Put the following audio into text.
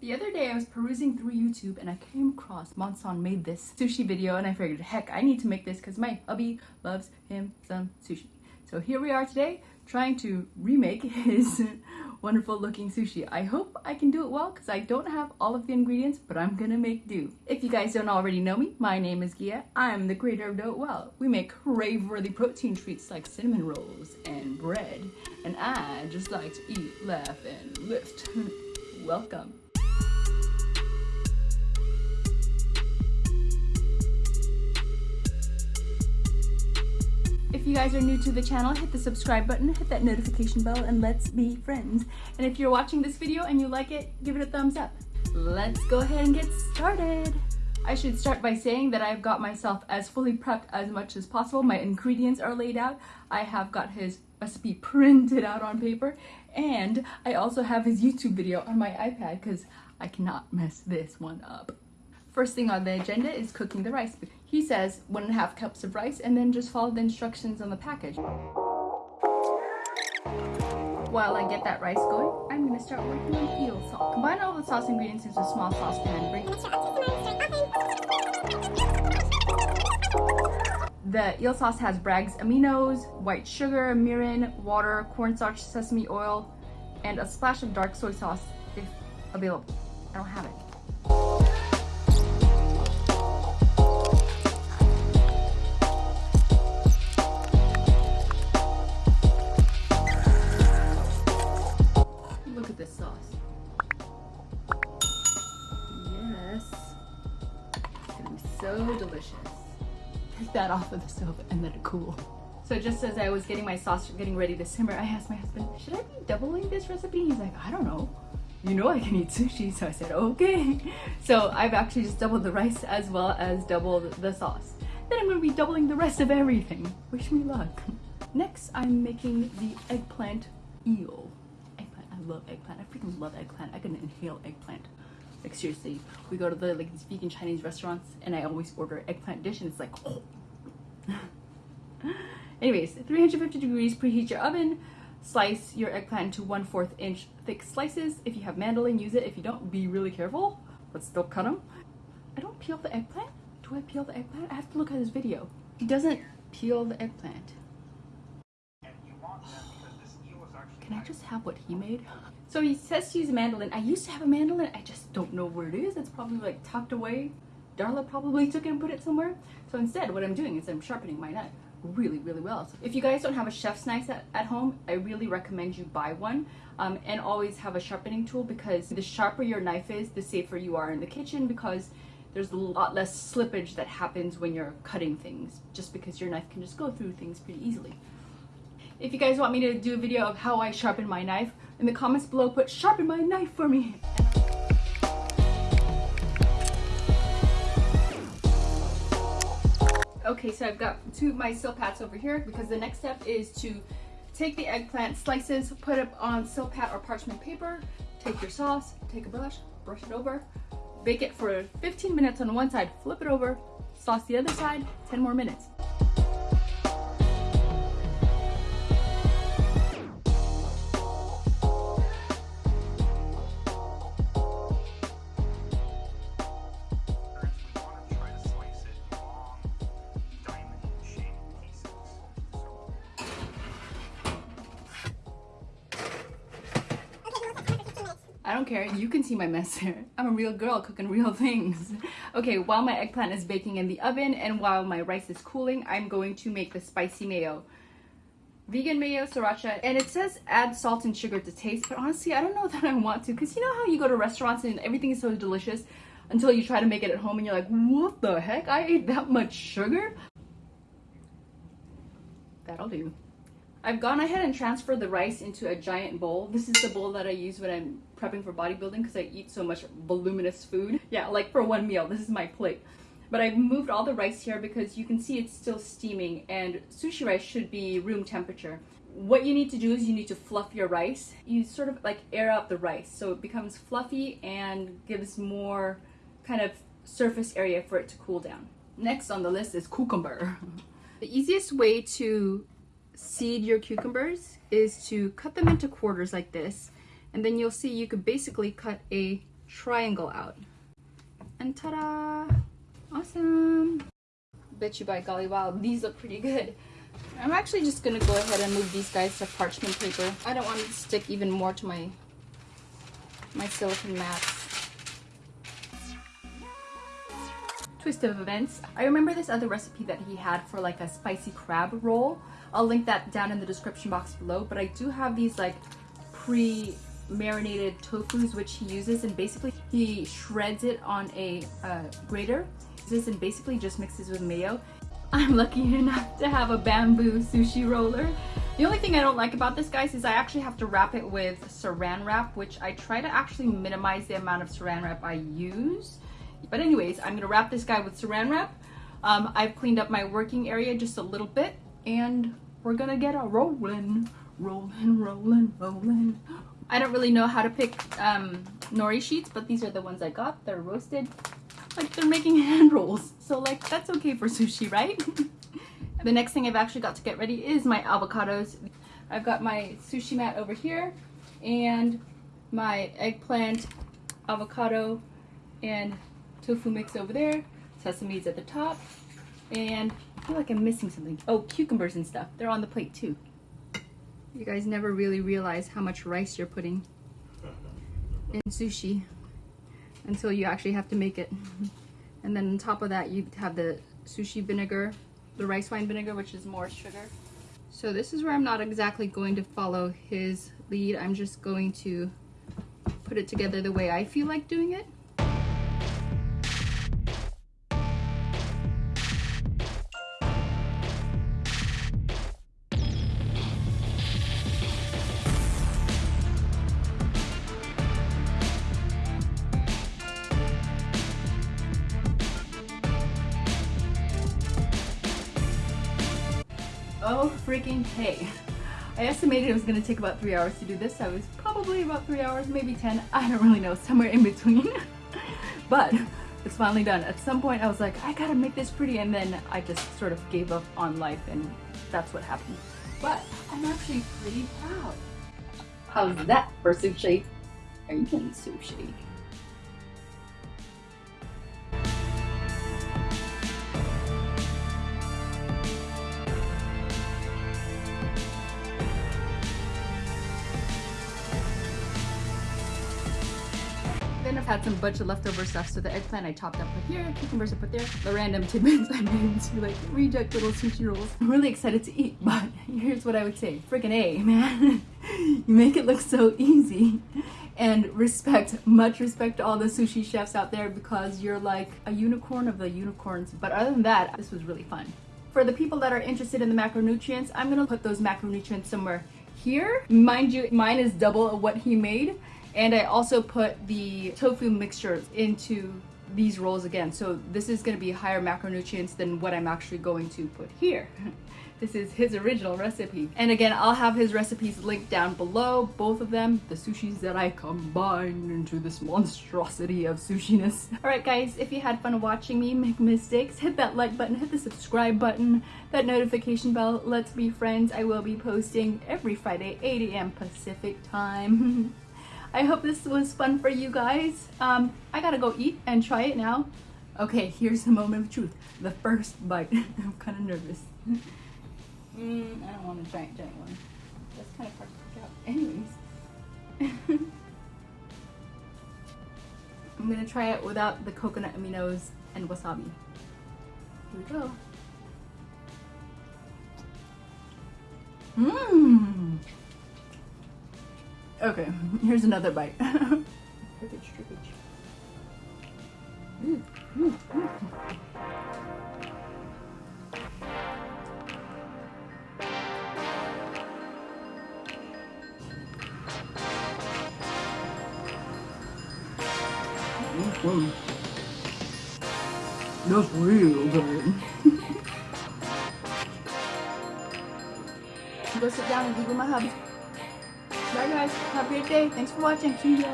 The other day I was perusing through YouTube and I came across Monson made this sushi video and I figured, heck, I need to make this because my hubby loves him some sushi. So here we are today trying to remake his wonderful looking sushi. I hope I can do it well because I don't have all of the ingredients, but I'm gonna make do. If you guys don't already know me, my name is Gia. I'm the creator of Do It Well. We make crave-worthy protein treats like cinnamon rolls and bread, and I just like to eat, laugh, and lift. Welcome. You guys are new to the channel, hit the subscribe button, hit that notification bell, and let's be friends. And if you're watching this video and you like it, give it a thumbs up. Let's go ahead and get started. I should start by saying that I've got myself as fully prepped as much as possible. My ingredients are laid out. I have got his recipe printed out on paper and I also have his YouTube video on my iPad because I cannot mess this one up. First thing on the agenda is cooking the rice. He says one and a half cups of rice and then just follow the instructions on the package. While I get that rice going, I'm gonna start working on eel sauce. Combine all the sauce ingredients into a small saucepan bring The eel sauce has Bragg's aminos, white sugar, mirin, water, cornstarch, sesame oil, and a splash of dark soy sauce if available. I don't have it. Take that off of the stove and let it cool. So just as I was getting my sauce getting ready to simmer, I asked my husband, should I be doubling this recipe? He's like, I don't know. You know I can eat sushi. So I said, okay. So I've actually just doubled the rice as well as doubled the sauce. Then I'm gonna be doubling the rest of everything. Wish me luck. Next, I'm making the eggplant eel. Eggplant, I love eggplant. I freaking love eggplant. I can inhale eggplant. Like seriously, we go to the like these vegan Chinese restaurants and I always order eggplant dish and it's like, oh. Anyways, 350 degrees, preheat your oven. Slice your eggplant into 1 4th inch thick slices. If you have mandolin, use it. If you don't, be really careful, but still cut them. I don't peel the eggplant. Do I peel the eggplant? I have to look at this video. He doesn't peel the eggplant. Can I just have what he made? So he says to use a mandolin. I used to have a mandolin. I just don't know where it is. It's probably like tucked away. Darla probably took it and put it somewhere. So instead, what I'm doing is I'm sharpening my knife really, really well. So if you guys don't have a chef's knife at, at home, I really recommend you buy one. Um, and always have a sharpening tool because the sharper your knife is, the safer you are in the kitchen because there's a lot less slippage that happens when you're cutting things just because your knife can just go through things pretty easily. If you guys want me to do a video of how I sharpen my knife, in the comments below put sharpen my knife for me. Okay, so I've got two of my Silpats over here because the next step is to take the eggplant slices, put it on Silpat or parchment paper, take your sauce, take a brush, brush it over, bake it for 15 minutes on one side, flip it over, sauce the other side, 10 more minutes. Care. You can see my mess here. I'm a real girl cooking real things. Okay, while my eggplant is baking in the oven and while my rice is cooling, I'm going to make the spicy mayo. Vegan mayo, sriracha, and it says add salt and sugar to taste, but honestly, I don't know that I want to because you know how you go to restaurants and everything is so delicious until you try to make it at home and you're like, what the heck? I ate that much sugar? That'll do. I've gone ahead and transferred the rice into a giant bowl. This is the bowl that I use when I'm prepping for bodybuilding because I eat so much voluminous food. Yeah, like for one meal, this is my plate. But I've moved all the rice here because you can see it's still steaming and sushi rice should be room temperature. What you need to do is you need to fluff your rice. You sort of like air out the rice so it becomes fluffy and gives more kind of surface area for it to cool down. Next on the list is cucumber. the easiest way to seed your cucumbers is to cut them into quarters like this and then you'll see you could basically cut a triangle out. And ta-da! Awesome! Bet you by golly wow, these look pretty good. I'm actually just gonna go ahead and move these guys to parchment paper. I don't want to stick even more to my my silicone mats. Twist of events. I remember this other recipe that he had for like a spicy crab roll. I'll link that down in the description box below, but I do have these like pre-marinated tofus which he uses and basically he shreds it on a uh, grater this and basically just mixes with mayo. I'm lucky enough to have a bamboo sushi roller. The only thing I don't like about this guys is I actually have to wrap it with saran wrap which I try to actually minimize the amount of saran wrap I use. But anyways, I'm gonna wrap this guy with saran wrap. Um, I've cleaned up my working area just a little bit and we're gonna get a rolling, rolling, rolling, rolling. I don't really know how to pick um, nori sheets, but these are the ones I got. They're roasted. Like they're making hand rolls. So like that's okay for sushi, right? the next thing I've actually got to get ready is my avocados. I've got my sushi mat over here and my eggplant, avocado, and tofu mix over there. Sesame's at the top. And I feel like I'm missing something. Oh, cucumbers and stuff. They're on the plate too. You guys never really realize how much rice you're putting in sushi until you actually have to make it. And then on top of that, you have the sushi vinegar, the rice wine vinegar, which is more sugar. So this is where I'm not exactly going to follow his lead. I'm just going to put it together the way I feel like doing it. Oh freaking hey. I estimated it was gonna take about three hours to do this. I was probably about three hours, maybe 10. I don't really know, somewhere in between. but it's finally done. At some point I was like, I gotta make this pretty and then I just sort of gave up on life and that's what happened. But I'm actually pretty proud. How's that for sushi? Are you getting sushi? Then I've had some bunch of leftover stuff. So the eggplant I chopped up put here, cucumbers I put there, the random tidbits I made into like reject little sushi rolls. I'm really excited to eat, but here's what I would say. Freaking A, man. you make it look so easy. And respect, much respect to all the sushi chefs out there because you're like a unicorn of the unicorns. But other than that, this was really fun. For the people that are interested in the macronutrients, I'm gonna put those macronutrients somewhere here. Mind you, mine is double of what he made. And I also put the tofu mixture into these rolls again. So this is going to be higher macronutrients than what I'm actually going to put here. this is his original recipe. And again, I'll have his recipes linked down below, both of them, the sushis that I combined into this monstrosity of sushiness. Alright guys, if you had fun watching me make mistakes, hit that like button, hit the subscribe button, that notification bell, let's be friends. I will be posting every Friday, 8 a.m. Pacific time. I hope this was fun for you guys. Um, I gotta go eat and try it now. Okay, here's the moment of truth. The first bite. I'm kind of nervous. Mm, I don't want a giant, giant one. That's kind of hard to pick out. Anyways. I'm gonna try it without the coconut aminos and wasabi. Here we go. Mmm! Okay, here's another bite. trickage, trickage. Mm, mm, mm. Mm That's real good. Go sit down and eat with my hubby. Bye guys. Have a great day. Thanks for watching. See ya.